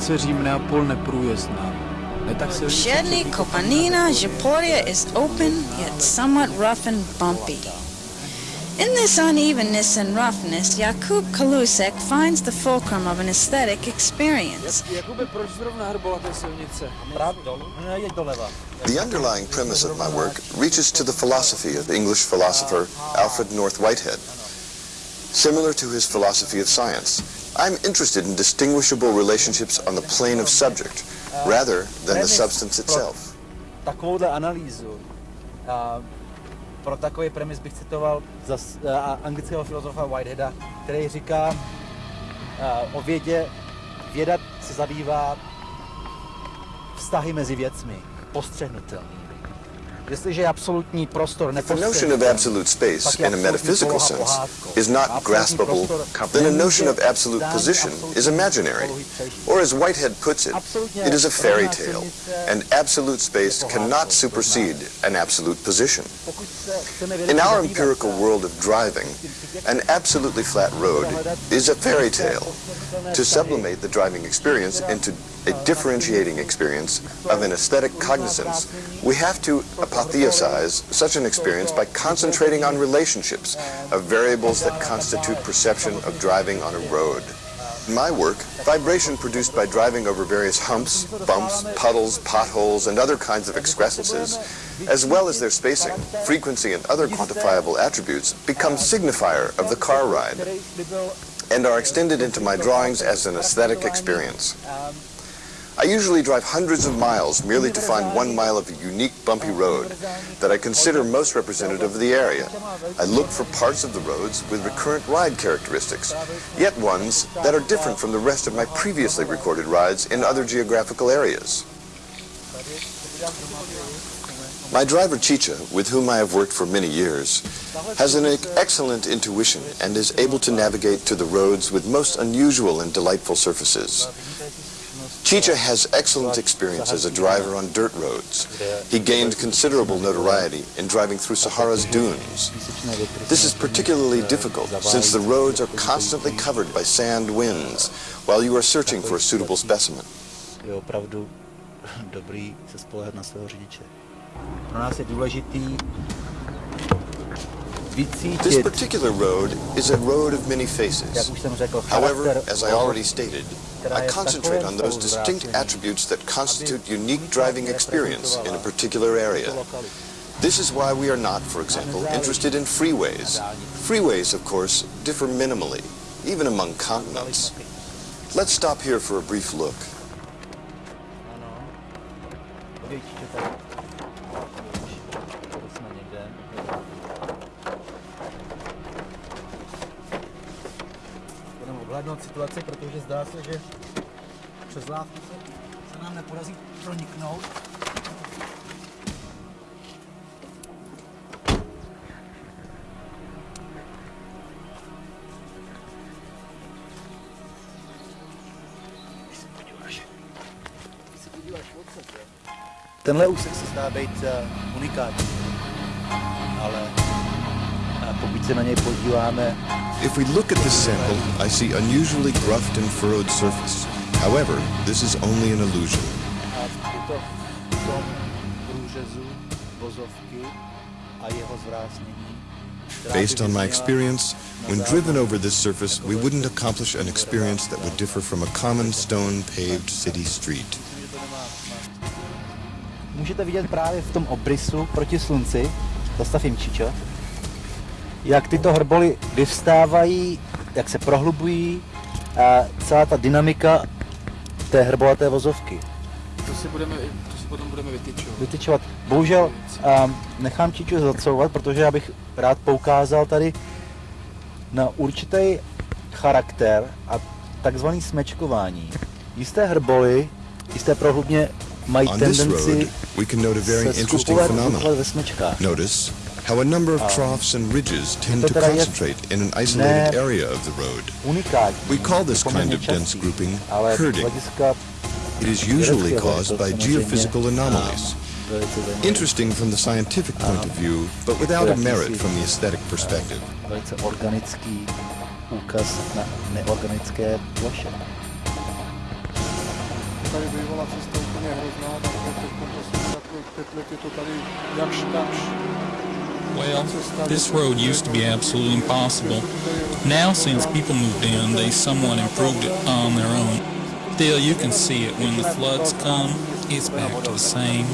silnice Řím-Neapol neprůjezdná. Shedley Kopanina Japoria is open yet somewhat rough and bumpy. In this unevenness and roughness, Jakub Kalusek finds the fulcrum of an aesthetic experience. The underlying premise of my work reaches to the philosophy of the English philosopher Alfred North Whitehead. Similar to his philosophy of science, I'm interested in distinguishable relationships on the plane of subject, rather than the substance itself. Takovouhle analýzu pro takový premis bych citoval anglického filozofa Whiteheada, který říká o vědě, věda se zabývá vztahy mezi věcmi, postřehnutelný. If the notion of absolute space in a metaphysical sense is not graspable, then a notion of absolute position is imaginary. Or as Whitehead puts it, it is a fairy tale, and absolute space cannot supersede an absolute position. In our empirical world of driving, an absolutely flat road is a fairy tale. To sublimate the driving experience into a differentiating experience of an aesthetic cognizance, we have to apotheosize such an experience by concentrating on relationships of variables that constitute perception of driving on a road. In my work, vibration produced by driving over various humps, bumps, puddles, potholes, and other kinds of excrescences, as well as their spacing, frequency, and other quantifiable attributes, become signifier of the car ride and are extended into my drawings as an aesthetic experience. I usually drive hundreds of miles merely to find one mile of a unique bumpy road that I consider most representative of the area. I look for parts of the roads with recurrent ride characteristics, yet ones that are different from the rest of my previously recorded rides in other geographical areas. My driver Chicha, with whom I have worked for many years, has an excellent intuition and is able to navigate to the roads with most unusual and delightful surfaces. Chicha has excellent experience as a driver on dirt roads. He gained considerable notoriety in driving through Sahara's dunes. This is particularly difficult since the roads are constantly covered by sand winds while you are searching for a suitable specimen. This particular road is a road of many faces. However, as I already stated, I concentrate on those distinct attributes that constitute unique driving experience in a particular area. This is why we are not, for example, interested in freeways. Freeways, of course, differ minimally, even among continents. Let's stop here for a brief look. Odhadnout situaci, protože zdá se, že přes lávku se, se nám nepodaří proniknout. Tenhle úsek se zdá být uh, unikátní, se na něj podíváme If we look at this sample, I see unusually gruffed and furrowed surface. However, this is only an illusion. Based on my experience, when driven over this surface, we wouldn't accomplish an experience that would differ from a common stone-paved city street. Můžete vidět právě v tom obrysu proti slunci, zastavím Čičo, jak tyto hrboly vyvstávají, jak se prohlubují a celá ta dynamika té hrbolaté vozovky. To si, budeme, to si potom budeme vytyčovat. Vytyčovat. Bohužel um, nechám Čiču zacouvat, protože já bych rád poukázal tady na určitý charakter a takzvaný smečkování. Jisté hrboly, jisté prohlubně mají On tendenci road, we can note a very se interesting skupovat phenomenon. ve smečkách. Notice how a number of troughs and ridges tend to concentrate in an isolated area of the road. We call this kind of dense grouping ale herding. It is usually caused by geophysical anomalies. velice zajímavé. Interesting from the scientific point of view, but without a merit from the aesthetic perspective. Velice organický úkaz na neorganické ploše. tady bývala cesta úplně hrozná, tak teď prostě za pět let je to tady jakž takž. Well, this road used to be absolutely impossible. Now, since people moved in, they somewhat improved it on their own. Still, you can see it when the floods come, it's back to the same.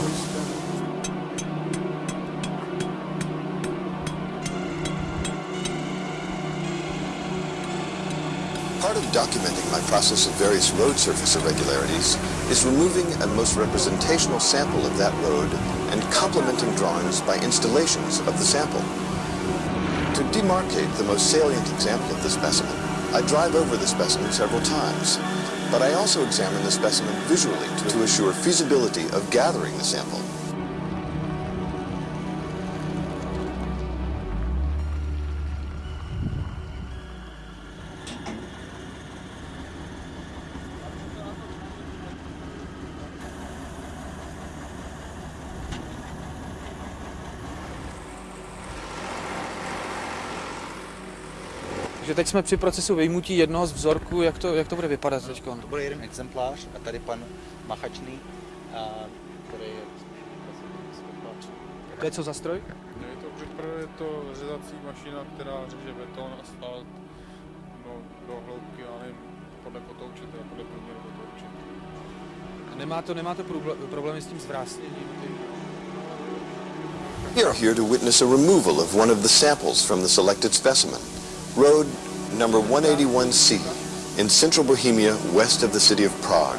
Documenting my process of various road surface irregularities is removing a most representational sample of that road and complementing drawings by installations of the sample. To demarcate the most salient example of the specimen, I drive over the specimen several times, but I also examine the specimen visually to assure feasibility of gathering the sample. Takže teď jsme při procesu vyjmutí jednoho z vzorků, jak to, jak to bude vypadat teď? To bude jeden exemplář a tady pan Machačný, a, který je To je co za stroj? Je to Gripper, je to řezací mašina, která řeže beton, asfalt no, do hloubky, já nevím, podle kotouče, teda podle průměru kotouče. A nemá to, nemá to problé- problémy s tím zvrásněním? Tím... We are here to witness a removal of one of the samples from the selected specimen, road number 181C in central Bohemia west of the city of Prague.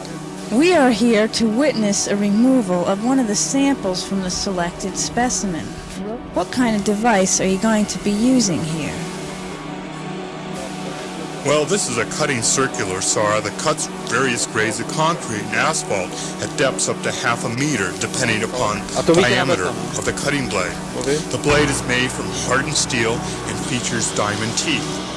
We are here to witness a removal of one of the samples from the selected specimen. What kind of device are you going to be using here? Well, this is a cutting circular saw that cuts various grades of concrete and asphalt at depths up to half a meter, depending upon the diameter of the cutting blade. The blade is made from hardened steel and features diamond teeth.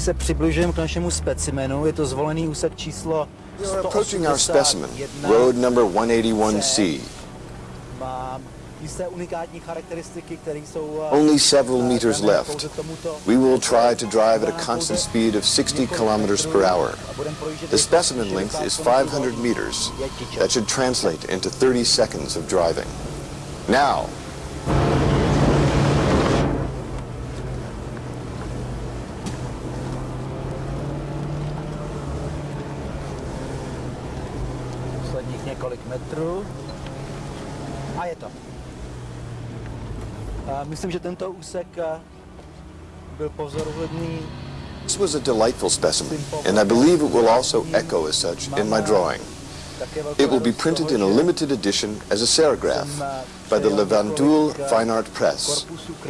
Nyní se přibližujeme k našemu specimenu, je to zvolený úsek číslo approaching our specimen, 181. road number 181C. Má jisté unikátní charakteristiky, které jsou eh, Only several meters left. We will try to drive at a constant speed of 60 kilometers per hour. a budeme projíždět The specimen length is 500 meters. That should translate into 30 seconds of driving. Now, Metrů. A je to. A myslím, že tento úsek eh, byl pozoruhodný. this was a delightful specimen, and I believe it will also echo as such in my drawing. It will be printed in a limited edition as a serigraph eh, by the přejal Levandul eh, Fine Art Press.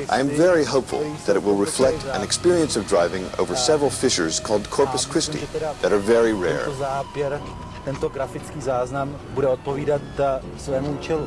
I am very hopeful that it will reflect an experience of driving over several fissures called Corpus Christi that are very rare. Tento grafický záznam bude odpovídat svému účelu.